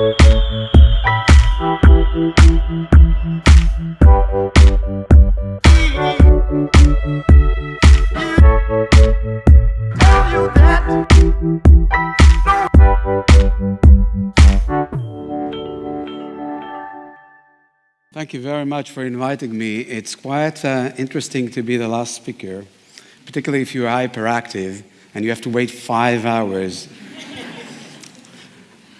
Thank you very much for inviting me. It's quite uh, interesting to be the last speaker, particularly if you're hyperactive and you have to wait five hours.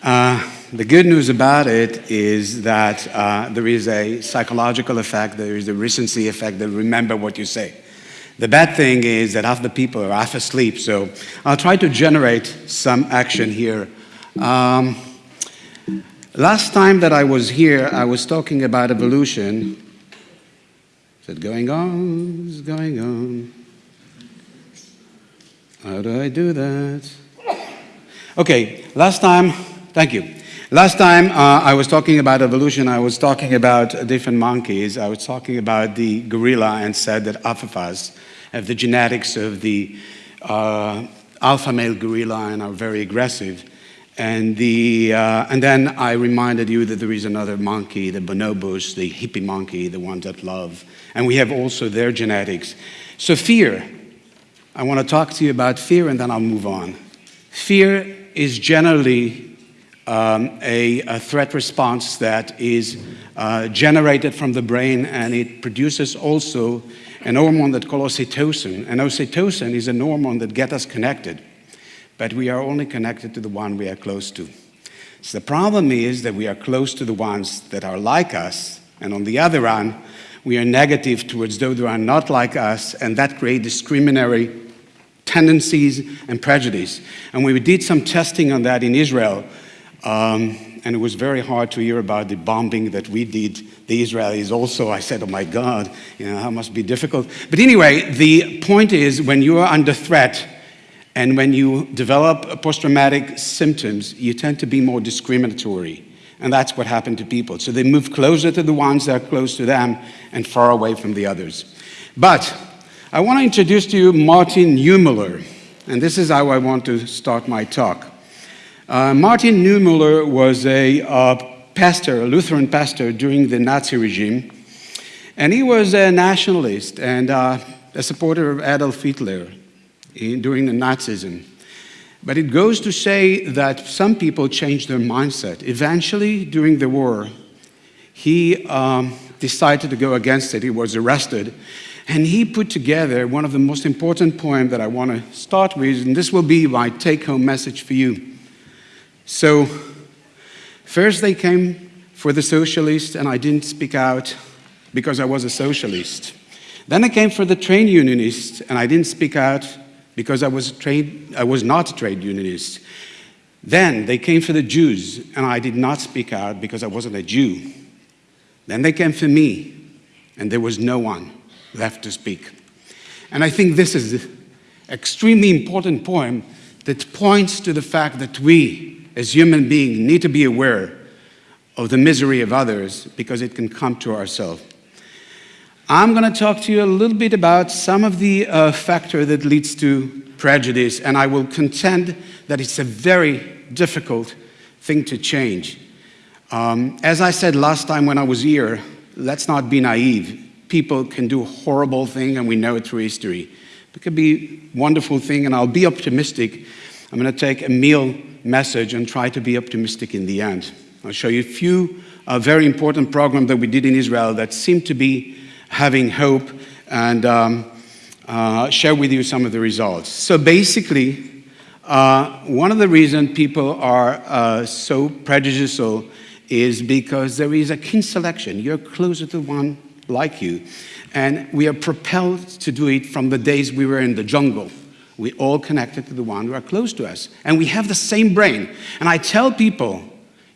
Uh, the good news about it is that uh, there is a psychological effect, there is a recency effect, that remember what you say. The bad thing is that half the people are half asleep, so I'll try to generate some action here. Um, Last time that I was here, I was talking about evolution. Is it going on? Is going on? How do I do that? Okay, last time, thank you. Last time uh, I was talking about evolution, I was talking about different monkeys. I was talking about the gorilla and said that of have the genetics of the uh, alpha male gorilla and are very aggressive. And, the, uh, and then I reminded you that there is another monkey, the bonobos, the hippie monkey, the ones that love. And we have also their genetics. So fear, I want to talk to you about fear and then I'll move on. Fear is generally um, a, a, threat response that is uh, generated from the brain and it produces also an hormone that called oxytocin. And oxytocin is a hormone that gets us connected but we are only connected to the one we are close to. So the problem is that we are close to the ones that are like us, and on the other hand, we are negative towards those who are not like us, and that creates discriminatory tendencies and prejudice. And we did some testing on that in Israel, um, and it was very hard to hear about the bombing that we did, the Israelis also. I said, oh my God, you know, that must be difficult. But anyway, the point is when you are under threat, and when you develop post-traumatic symptoms, you tend to be more discriminatory. And that's what happened to people. So they move closer to the ones that are close to them and far away from the others. But I want to introduce to you Martin Niemöller. And this is how I want to start my talk. Uh, Martin Niemöller was a uh, pastor, a Lutheran pastor during the Nazi regime. And he was a nationalist and uh, a supporter of Adolf Hitler in, during the Nazism. But it goes to say that some people changed their mindset. Eventually, during the war, he um, decided to go against it. He was arrested. And he put together one of the most important poems that I want to start with, and this will be my take-home message for you. So, first they came for the socialists, and I didn't speak out because I was a socialist. Then they came for the trade unionists, and I didn't speak out because I was, trade, I was not a trade unionist. Then they came for the Jews, and I did not speak out because I wasn't a Jew. Then they came for me, and there was no one left to speak. And I think this is an extremely important poem that points to the fact that we, as human beings, need to be aware of the misery of others because it can come to ourselves. I'm going to talk to you a little bit about some of the uh, factors that leads to prejudice, and I will contend that it's a very difficult thing to change. Um, as I said last time when I was here, let's not be naive. People can do horrible things, and we know it through history. It could be wonderful thing, and I'll be optimistic. I'm going to take a meal message and try to be optimistic in the end. I'll show you a few uh, very important programs that we did in Israel that seem to be having hope and um, uh, share with you some of the results. So basically, uh, one of the reasons people are uh, so prejudicial is because there is a kin selection. You're closer to one like you. And we are propelled to do it from the days we were in the jungle. We all connected to the one who are close to us. And we have the same brain. And I tell people,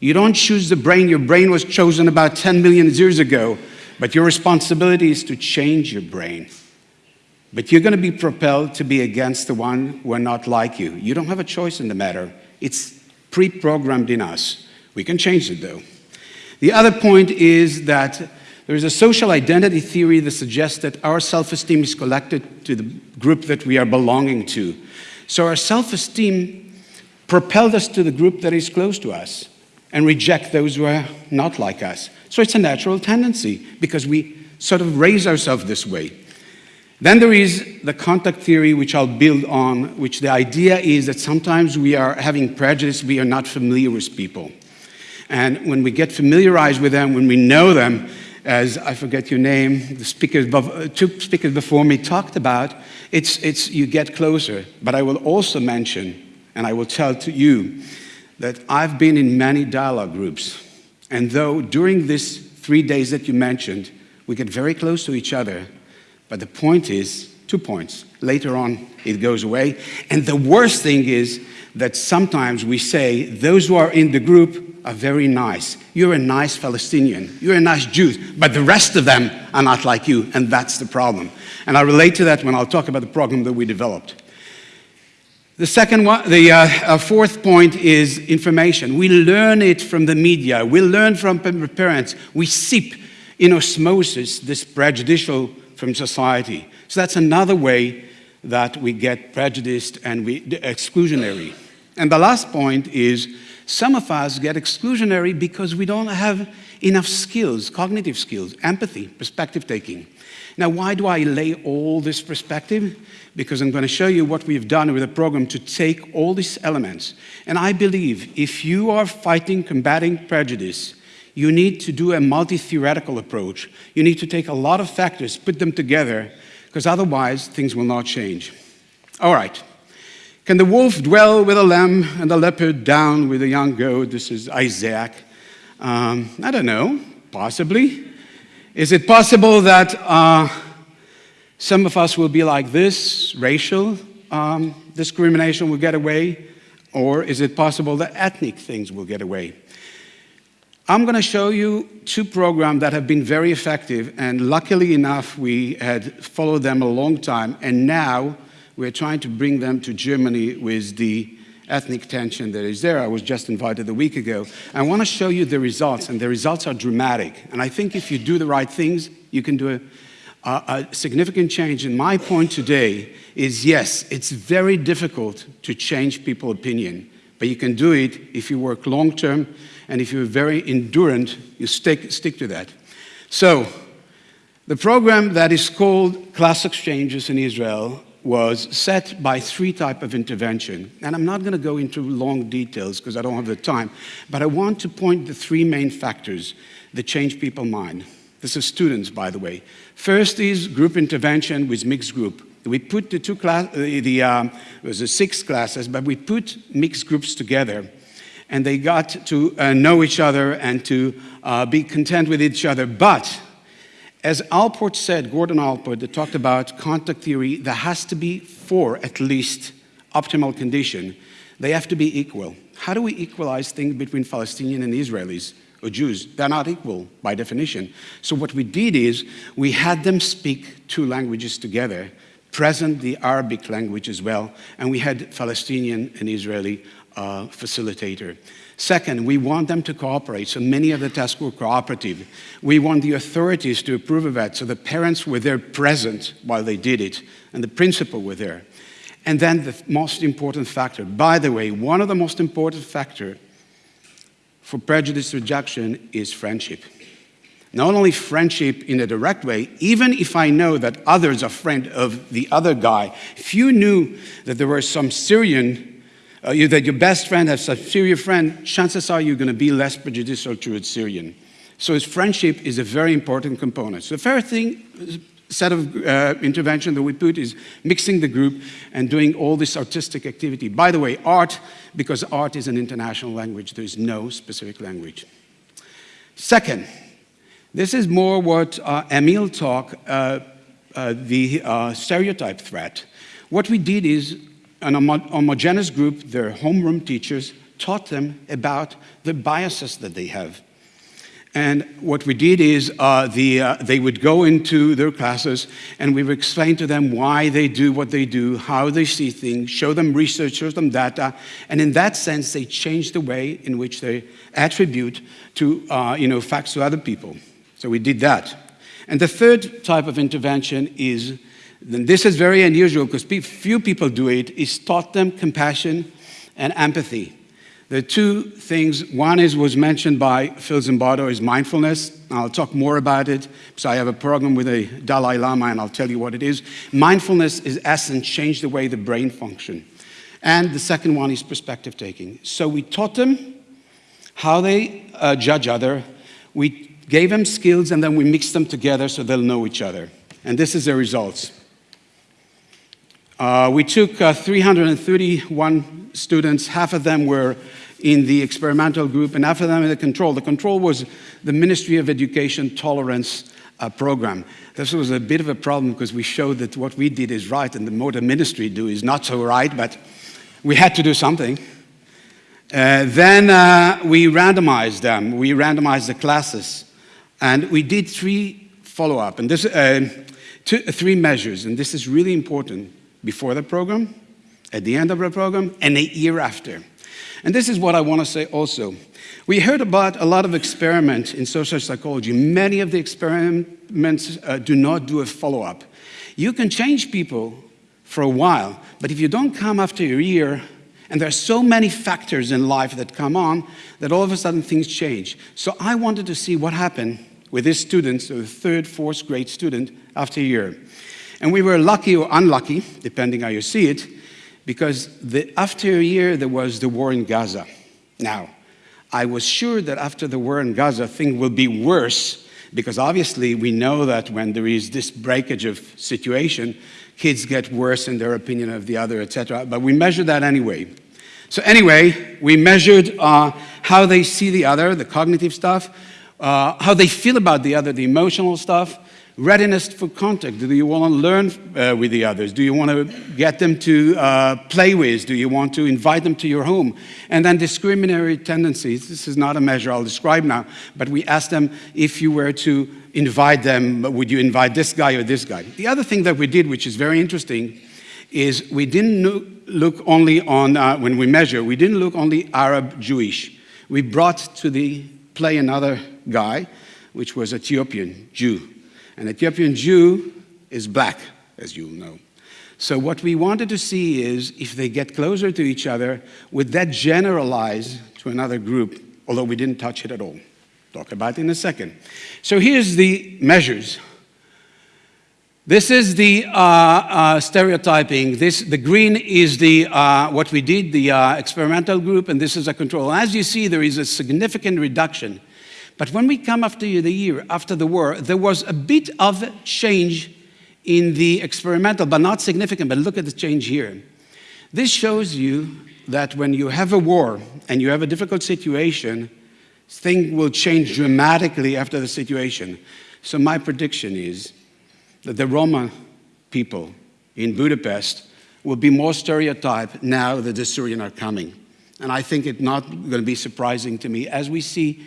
you don't choose the brain. Your brain was chosen about 10 million years ago but your responsibility is to change your brain. But you're going to be propelled to be against the one who are not like you. You don't have a choice in the matter. It's pre-programmed in us. We can change it though. The other point is that there is a social identity theory that suggests that our self-esteem is collected to the group that we are belonging to. So our self-esteem propelled us to the group that is close to us. and reject those who are not like us. So it's a natural tendency because we sort of raise ourselves this way. Then there is the contact theory, which I'll build on, which the idea is that sometimes we are having prejudice, we are not familiar with people. And when we get familiarized with them, when we know them, as I forget your name, the speakers, uh, two speakers before me talked about, it's, it's you get closer. But I will also mention, and I will tell to you, that I've been in many dialogue groups. And though during these three days that you mentioned, we get very close to each other, but the point is, two points. Later on, it goes away. And the worst thing is that sometimes we say those who are in the group are very nice. You're a nice Palestinian. You're a nice Jew. But the rest of them are not like you, and that's the problem. And I'll relate to that when I'll talk about the program that we developed. The second one, the uh, uh, fourth point is information. We learn it from the media. We learn from parents. We seep in osmosis this prejudicial from society. So that's another way that we get prejudiced and we exclusionary. And the last point is some of us get exclusionary because we don't have enough skills, cognitive skills, empathy, perspective taking. Now, why do I lay all this perspective? Because I'm going to show you what we've done with a program to take all these elements. And I believe if you are fighting, combating prejudice, you need to do a multi-theoretical approach. You need to take a lot of factors, put them together, because otherwise things will not change. All right. Can the wolf dwell with a lamb and the leopard down with a young goat? This is Isaiah. Um, I don't know, possibly. Is it possible that uh, some of us will be like this, racial um, discrimination will get away? Or is it possible that ethnic things will get away? I'm going to show you two programs that have been very effective, and luckily enough, we had followed them a long time, and now we're trying to bring them to Germany with the ethnic tension that is there. I was just invited a week ago. I want to show you the results, and the results are dramatic. And I think if you do the right things, you can do a, a, a significant change. And my point today is yes, it's very difficult to change people's opinion, but you can do it if you work long term and if you're very endurant, you stick, stick to that. So, the program that is called Class Exchanges in Israel was set by three type of intervention. And I'm not going to go into long details because I don't have the time, but I want to point the three main factors that change people's mind. This is students, by the way. First is group intervention with mixed group. We put the two class, the, um, it was the six classes, but we put mixed groups together and they got to uh, know each other and to uh, be content with each other. But as Allport said, Gordon Allport, that talked about contact theory, there has to be four at least optimal condition. They have to be equal. How do we equalize things between Palestinian and Israelis or Jews? They're not equal by definition. So what we did is we had them speak two languages together, present the Arabic language as well, and we had Palestinian and Israeli uh, facilitator. Second, we want them to cooperate, so many of the tests were cooperative. We want the authorities to approve of that, so the parents were there present while they did it, and the principal were there. And then the most important factor, by the way, one of the most important factor for prejudice rejection is friendship. Not only friendship in a direct way, even if I know that others are friend of the other guy, if you knew that there were some Syrian uh, that your best friend has a Syrian friend, chances are you're going to be less prejudicial towards Syrian. So his friendship is a very important component. So the first thing, set of uh, intervention that we put is mixing the group and doing all this artistic activity. By the way, art, because art is an international language, there is no specific language. Second, this is more what uh, Emil talked, uh, uh, the uh, stereotype threat. What we did is an homogeneous group, their homeroom teachers, taught them about the biases that they have. And what we did is uh, the, uh, they would go into their classes and we would explain to them why they do what they do, how they see things, show them research, show them data. And in that sense, they change the way in which they attribute to, uh, you know, facts to other people. So we did that. And the third type of intervention is then this is very unusual because few people do it, is taught them compassion and empathy. The two things, one is was mentioned by Phil Zimbardo, is mindfulness. I'll talk more about it because I have a program with a Dalai Lama and I'll tell you what it is. Mindfulness is essence, change the way the brain function. And the second one is perspective taking. So we taught them how they uh, judge other. We gave them skills and then we mixed them together so they'll know each other. And this is the results. Uh, we took uh, 331 students, half of them were in the experimental group and half of them in the control. The control was the Ministry of Education Tolerance uh, program. This was a bit of a problem because we showed that what we did is right and the the ministry do is not so right, but we had to do something. Uh, then uh, we randomized them. We randomized the classes. And we did three follow-up, and this, uh, two, three measures, and this is really important before the program, at the end of the program, and a year after. And this is what I want to say also. We heard about a lot of experiments in social psychology. Many of the experiments uh, do not do a follow-up. You can change people for a while, but if you don't come after a year, and there are so many factors in life that come on that all of a sudden things change. So I wanted to see what happened with this student, so the third, fourth grade student, after a year. And we were lucky or unlucky, depending how you see it, because the, after a year there was the war in Gaza. Now, I was sure that after the war in Gaza, things will be worse, because obviously we know that when there is this breakage of situation, kids get worse in their opinion of the other, etc. But we measured that anyway. So anyway, we measured uh, how they see the other, the cognitive stuff, uh, how they feel about the other, the emotional stuff, readiness for contact. Do you want to learn uh, with the others? Do you want to get them to uh, play with? Do you want to invite them to your home? And then discriminatory tendencies. This is not a measure I'll describe now, but we asked them if you were to invite them, would you invite this guy or this guy? The other thing that we did, which is very interesting, is we didn't look only on, uh, when we measure, we didn't look only Arab Jewish. We brought to the play another guy, which was Ethiopian Jew. An Ethiopian Jew is black, as you'll know. So what we wanted to see is if they get closer to each other, would that generalize to another group, although we didn't touch it at all. Talk about it in a second. So here's the measures. This is the uh, uh, stereotyping. This, the green is the, uh, what we did, the uh, experimental group, and this is a control. As you see, there is a significant reduction but when we come after the year, after the war, there was a bit of change in the experimental, but not significant, but look at the change here. This shows you that when you have a war and you have a difficult situation, things will change dramatically after the situation. So my prediction is that the Roma people in Budapest will be more stereotyped now that the Syrian are coming. And I think it's not going to be surprising to me as we see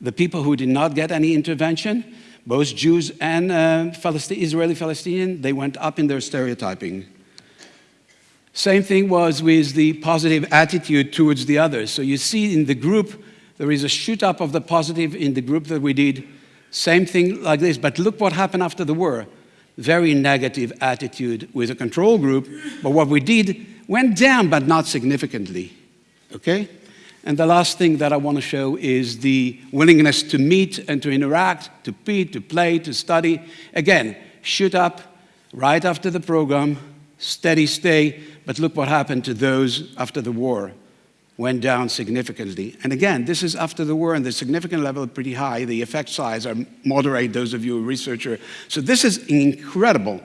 the people who did not get any intervention, both Jews and uh, Israeli Palestinian, they went up in their stereotyping. Same thing was with the positive attitude towards the others. So you see in the group, there is a shoot up of the positive in the group that we did. Same thing like this, but look what happened after the war. Very negative attitude with a control group, but what we did went down, but not significantly, okay? And the last thing that I want to show is the willingness to meet and to interact, to meet, to play, to study. Again, shoot up right after the program, steady stay, but look what happened to those after the war. Went down significantly. And again, this is after the war and the significant level is pretty high. The effect size are moderate, those of you are researcher. So this is incredible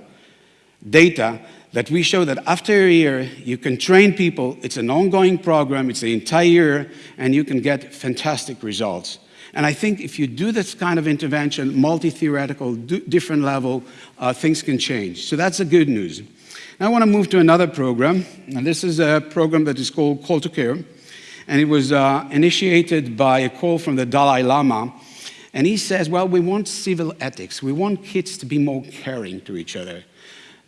data that we show that after a year, you can train people, it's an ongoing program, it's the entire year, and you can get fantastic results. And I think if you do this kind of intervention, multi-theoretical, different level, uh, things can change. So that's the good news. Now I want to move to another program, and this is a program that is called Call to Care, and it was uh, initiated by a call from the Dalai Lama, and he says, well, we want civil ethics. We want kids to be more caring to each other.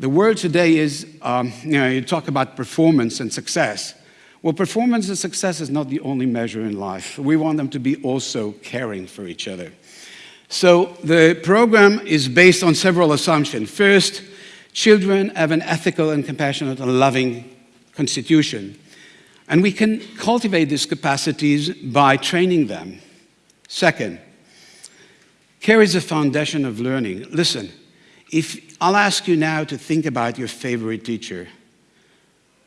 The word today is, um, you know, you talk about performance and success. Well, performance and success is not the only measure in life. We want them to be also caring for each other. So the program is based on several assumptions. First, children have an ethical and compassionate and loving constitution. And we can cultivate these capacities by training them. Second, care is a foundation of learning. Listen, if I'll ask you now to think about your favorite teacher,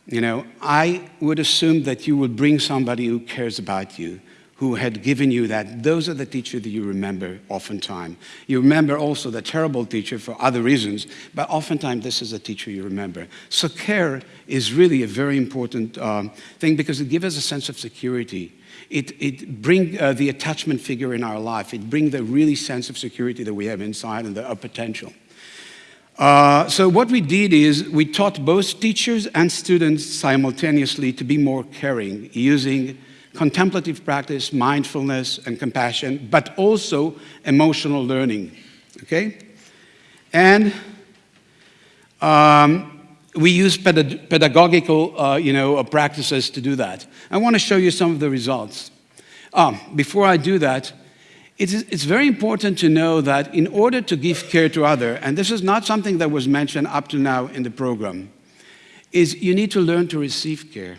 you know, I would assume that you would bring somebody who cares about you, who had given you that. Those are the teachers that you remember oftentimes. You remember also the terrible teacher for other reasons, but oftentimes this is a teacher you remember. So care is really a very important um, thing because it gives us a sense of security. It, it brings uh, the attachment figure in our life. It brings the really sense of security that we have inside and the uh, potential. Uh, so what we did is we taught both teachers and students simultaneously to be more caring using contemplative practice, mindfulness and compassion, but also emotional learning, okay? And um, we use pedag pedagogical, uh, you know, practices to do that. I want to show you some of the results. Um, before I do that, it's, it's very important to know that in order to give care to other, and this is not something that was mentioned up to now in the program, is you need to learn to receive care.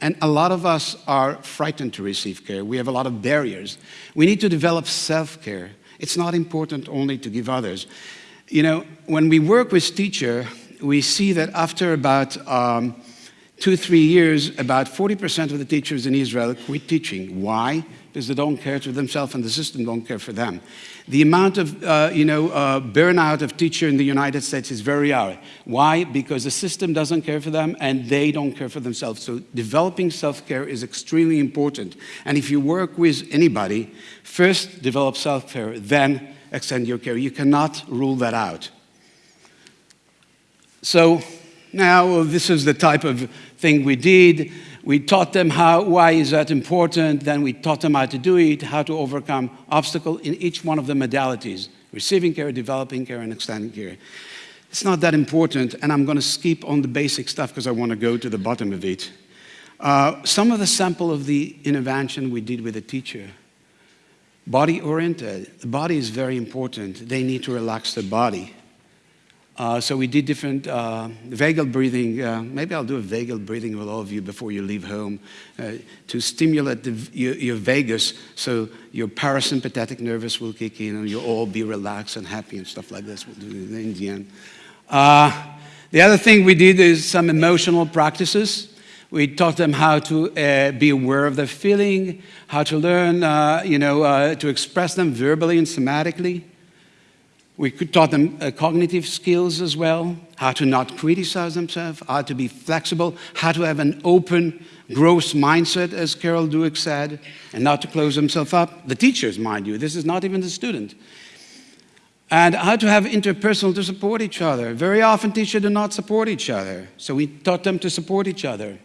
And a lot of us are frightened to receive care. We have a lot of barriers. We need to develop self-care. It's not important only to give others. You know, when we work with teacher, we see that after about um, two, three years, about 40% of the teachers in Israel quit teaching. Why? Because they don't care for themselves and the system don't care for them. The amount of uh, you know, uh, burnout of teacher in the United States is very high. Why? Because the system doesn't care for them and they don't care for themselves. So developing self-care is extremely important. And if you work with anybody, first develop self-care, then extend your care. You cannot rule that out. So now this is the type of thing we did. We taught them how, why is that important, then we taught them how to do it, how to overcome obstacle in each one of the modalities, receiving care, developing care, and extending care. It's not that important, and I'm going to skip on the basic stuff because I want to go to the bottom of it. Uh, some of the sample of the intervention we did with the teacher. Body-oriented. The body is very important. They need to relax the body. Uh, so we did different uh, vagal breathing. Uh, maybe I'll do a vagal breathing with all of you before you leave home uh, to stimulate the, your, your, vagus so your parasympathetic nervous will kick in and you'll all be relaxed and happy and stuff like this. We'll do it in the end. Uh, the other thing we did is some emotional practices. We taught them how to uh, be aware of their feeling, how to learn, you know, to express them verbally and somatically. We taught them uh, cognitive skills as well, how to not criticize themselves, how to be flexible, how to have an open, growth mindset, as Carol Dweck said, and not to close themselves up. The teachers, mind you, this is not even the student. And how to have interpersonal to support each other. Very often teachers do not support each other, so we taught them to support each other.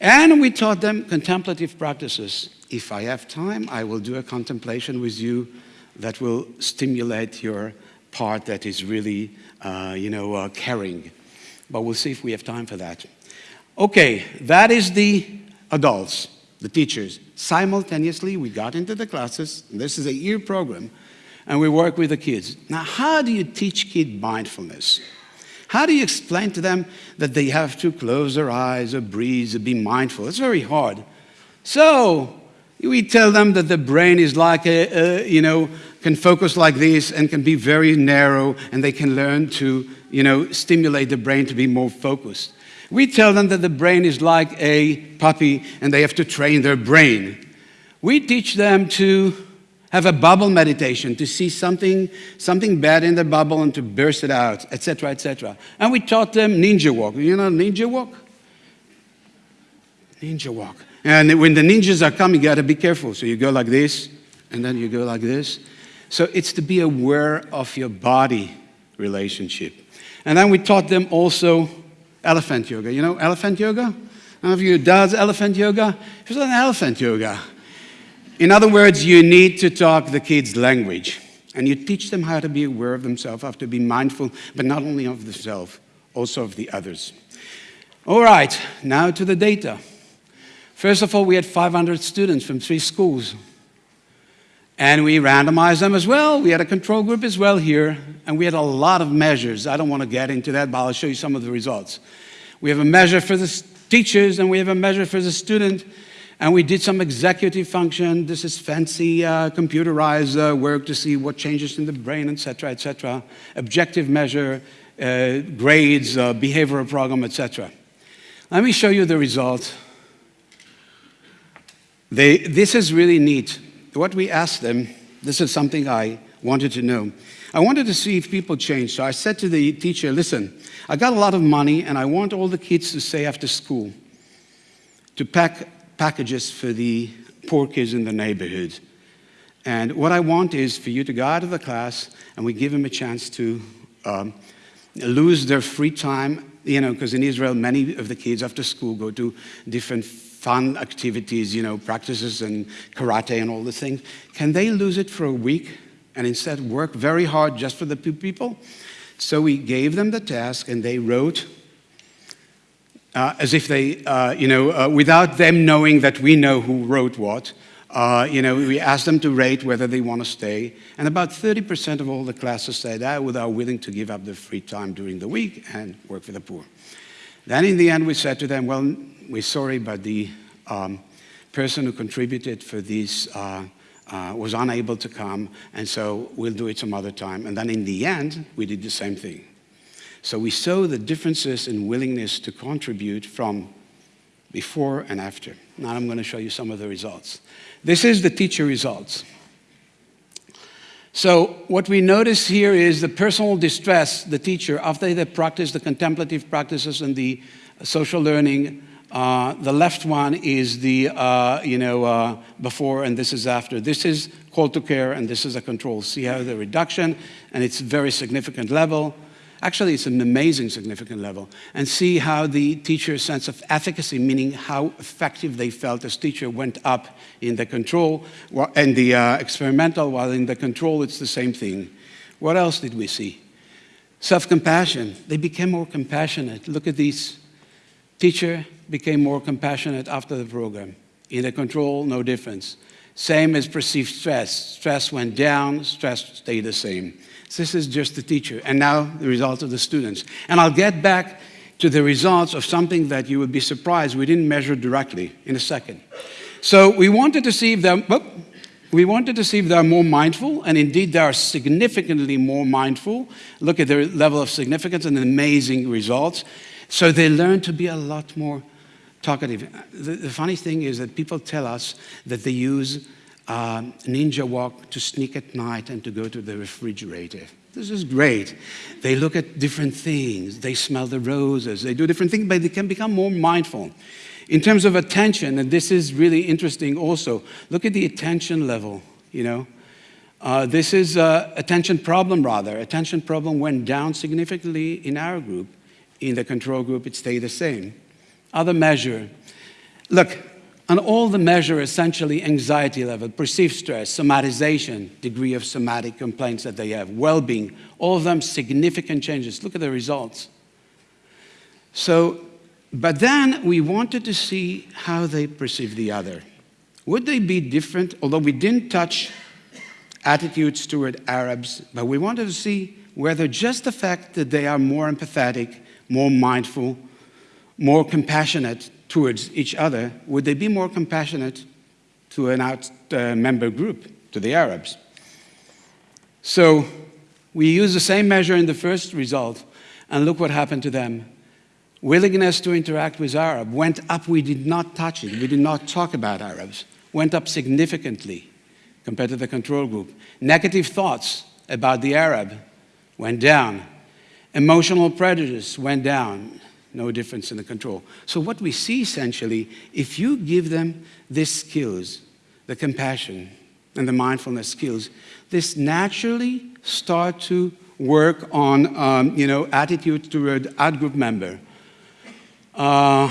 And we taught them contemplative practices. If I have time, I will do a contemplation with you that will stimulate your part that is really, uh, you know, uh, caring. But we'll see if we have time for that. Okay, that is the adults, the teachers. Simultaneously, we got into the classes. This is a year program, and we work with the kids. Now, how do you teach kids mindfulness? How do you explain to them that they have to close their eyes or breathe or be mindful? It's very hard. So, we tell them that the brain is like a, a, you know, can focus like this and can be very narrow and they can learn to, you know, stimulate the brain to be more focused. We tell them that the brain is like a puppy and they have to train their brain. We teach them to have a bubble meditation, to see something, something bad in the bubble and to burst it out, etc., etc. And we taught them ninja walk. You know ninja walk? Ninja walk. And when the ninjas are coming, you got to be careful. So you go like this, and then you go like this. So it's to be aware of your body relationship. And then we taught them also elephant yoga. You know elephant yoga? None of you does elephant yoga? It's an elephant yoga. In other words, you need to talk the kids' language. And you teach them how to be aware of themselves, how to be mindful, but not only of themselves, also of the others. All right, now to the data. First of all, we had 500 students from three schools. And we randomized them as well. We had a control group as well here. And we had a lot of measures. I don't want to get into that, but I'll show you some of the results. We have a measure for the teachers and we have a measure for the student. And we did some executive function. This is fancy uh, computerized uh, work to see what changes in the brain, etc., etc. Objective measure, uh, grades, uh, behavioral program, etc. Let me show you the results. They, this is really neat. What we asked them, this is something I wanted to know. I wanted to see if people change. So I said to the teacher, listen, I got a lot of money and I want all the kids to stay after school to pack packages for the poor kids in the neighborhood. And what I want is for you to go out of the class and we give them a chance to um, lose their free time, you know, because in Israel, many of the kids after school go to different fun activities, you know, practices and karate and all the things. Can they lose it for a week and instead work very hard just for the people? So we gave them the task and they wrote uh, as if they, uh, you know, uh, without them knowing that we know who wrote what, uh, you know, we asked them to rate whether they want to stay, and about 30% of all the classes said that they are willing to give up their free time during the week and work for the poor. Then in the end, we said to them, well, we're sorry, but the um, person who contributed for this uh, uh, was unable to come, and so we'll do it some other time. And then in the end, we did the same thing. So we saw the differences in willingness to contribute from before and after. Now I'm going to show you some of the results. This is the teacher results. So what we notice here is the personal distress, the teacher, after they practice the contemplative practices and the social learning, uh, the left one is the, uh, you know, uh, before and this is after. This is call to care and this is a control. See how the reduction, and it's very significant level. Actually, it's an amazing significant level. And see how the teacher's sense of efficacy, meaning how effective they felt as teacher, went up in the control and the uh, experimental, while in the control it's the same thing. What else did we see? Self-compassion. They became more compassionate. Look at these. Teacher became more compassionate after the program. In the control, no difference. Same as perceived stress. Stress went down, stress stayed the same. This is just the teacher. And now the results of the students. And I'll get back to the results of something that you would be surprised we didn't measure directly in a second. So we wanted to see if they're, oh, we wanted to see if they're more mindful, and indeed they are significantly more mindful. Look at their level of significance and amazing results. So they learn to be a lot more talkative. The, the funny thing is that people tell us that they use um, ninja walk to sneak at night and to go to the refrigerator. This is great. They look at different things. They smell the roses. They do different things, but they can become more mindful. In terms of attention, and this is really interesting also, look at the attention level, you know. Uh, this is uh, attention problem rather. Attention problem went down significantly in our group. In the control group, it stayed the same. Other measure. Look, and all the measure essentially anxiety level, perceived stress, somatization, degree of somatic complaints that they have, well-being, all of them significant changes. Look at the results. So, but then we wanted to see how they perceive the other. Would they be different? Although we didn't touch attitudes toward Arabs, but we wanted to see whether just the fact that they are more empathetic, more mindful, more compassionate towards each other, would they be more compassionate to an out uh, member group, to the Arabs? So we use the same measure in the first result, and look what happened to them. Willingness to interact with Arab went up. We did not touch it. We did not talk about Arabs. Went up significantly compared to the control group. Negative thoughts about the Arab went down. Emotional prejudice went down no difference in the control. So what we see essentially, if you give them these skills, the compassion and the mindfulness skills, this naturally start to work on, um, you know, attitude toward ad group member. Uh,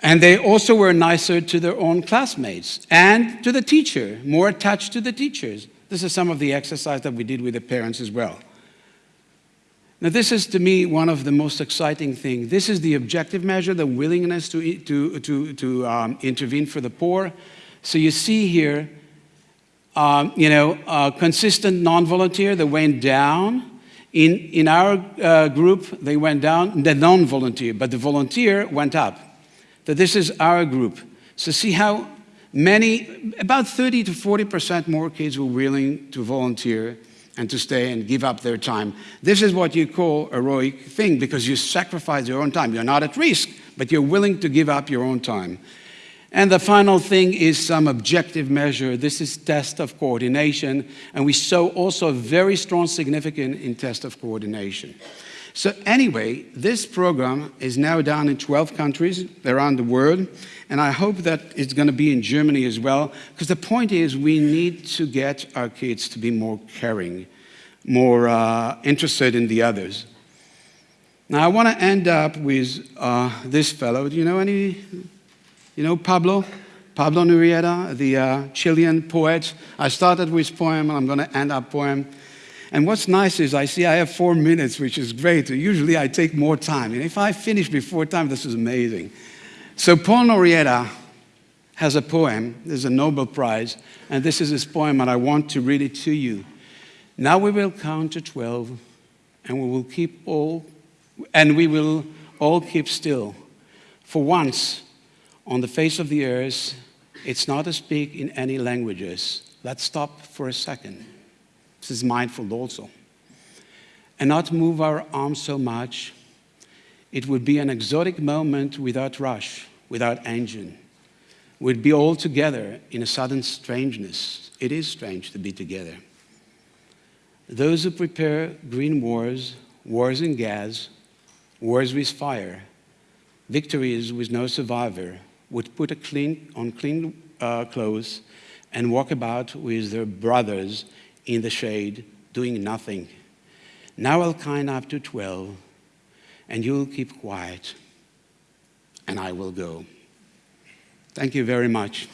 and they also were nicer to their own classmates and to the teacher, more attached to the teachers. This is some of the exercise that we did with the parents as well. Now, this is to me one of the most exciting things. This is the objective measure, the willingness to, to, to, to um, intervene for the poor. So you see here, um, you know, consistent non-volunteer that went down In, in our uh, group, they went down, the non-volunteer, but the volunteer went up. That this is our group. So see how many, about 30 to 40% more kids were willing to volunteer and to stay and give up their time. This is what you call a heroic thing because you sacrifice your own time. You're not at risk, but you're willing to give up your own time. And the final thing is some objective measure. This is test of coordination, and we saw also a very strong significance in test of coordination. So anyway, this program is now done in 12 countries around the world, and I hope that it's going to be in Germany as well, because the point is we need to get our kids to be more caring, more uh, interested in the others. Now I want to end up with uh, this fellow. Do you know any you know Pablo? Pablo Neruda, the uh, Chilean poet. I started with poem, and I'm going to end up poem. And what's nice is I see I have four minutes, which is great. Usually I take more time. And if I finish before time, this is amazing. So Paul Neruda has a poem. There's a Nobel Prize. And this is his poem, and I want to read it to you. Now we will count to 12, and we will keep all, and we will all keep still. For once, on the face of the earth, it's not to speak in any languages. Let's stop for a second. This is mindful also. And not move our arms so much. It would be an exotic moment without rush, without engine. We'd be all together in a sudden strangeness. It is strange to be together. Those who prepare green wars, wars in gas, wars with fire, victories with no survivor, would put a clean, on clean uh, clothes and walk about with their brothers in the shade doing nothing. Now I'll count up to 12 and you'll keep quiet and I will go. Thank you very much.